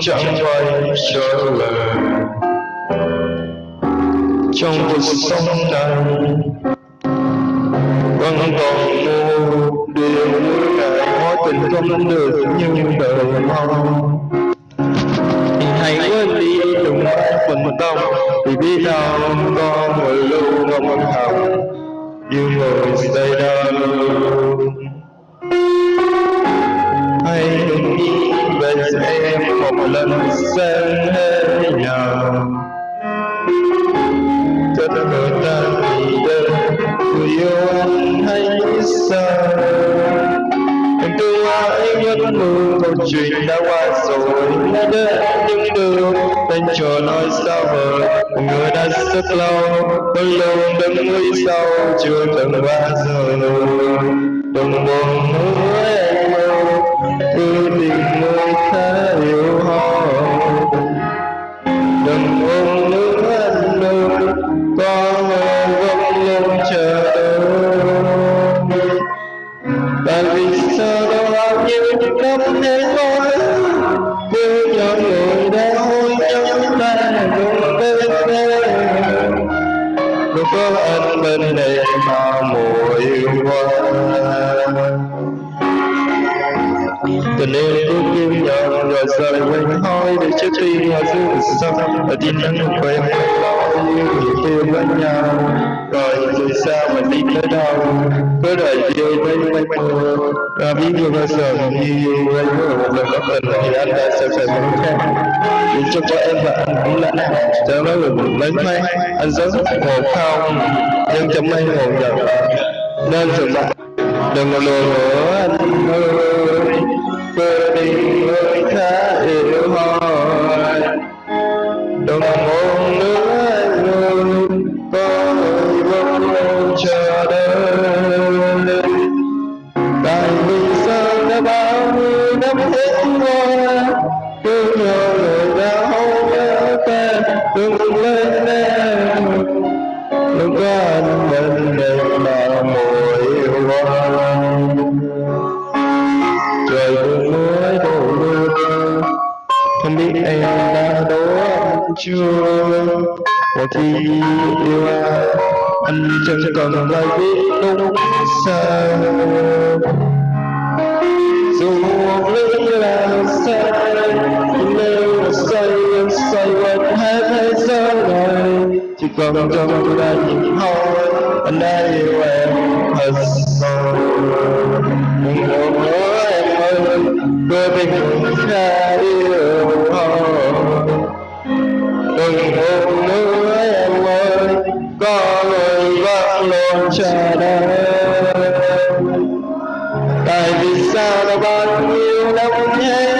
chẳng quay trở lại trong cuộc sống này vẫn còn một điều ngày mối tình không được như đời mong. thì hãy quên đi đừng phần tâm. vì biết đâu có một lưu ngâm hồng như người say đâu hãy nghĩ về em một lần xem hết nào tất người ta vì đơn người yêu anh hay sao em tôi lai nhất mơ câu chuyện đã qua rồi đã đến những đường anh chờ nói sao vời một người đã rất lâu bao lâu đứng lý sau chưa từng qua rồi đừng buồn nữa bên đây mà mùa yêu hoa tình yêu cứ kim nhận rồi rời quên thôi để trước khi nhà dương sông và tin nhắn của em lo như người bên nhau rồi rồi sao mà đi tới đâu cứ đợi yêu với mấy mơ ra biết chưa bao giờ như yêu anh một lần có tình thì anh đã sẽ phải một khác cho cho em và anh cũng lạnh cho nó được lấy may anh rất hồ khao nhưng trong may hồ giận nên sự bạn đừng lừa nữa anh. Đừng lên em. Đừng có anh bên đây mà mùi hoa trời buồn mới đổ mưa. Không biết em đã đố chưa? Một khi yêu ai anh chẳng cần phải biết đúng sao con trong đành thôi anh đã yêu em thật rồi một nữa em ơi quê mình cũng ra yêu thôi đừng một nữa em ơi có người vẫn luôn chờ đợi. Tại vì sao nó bao nhiêu năm thế?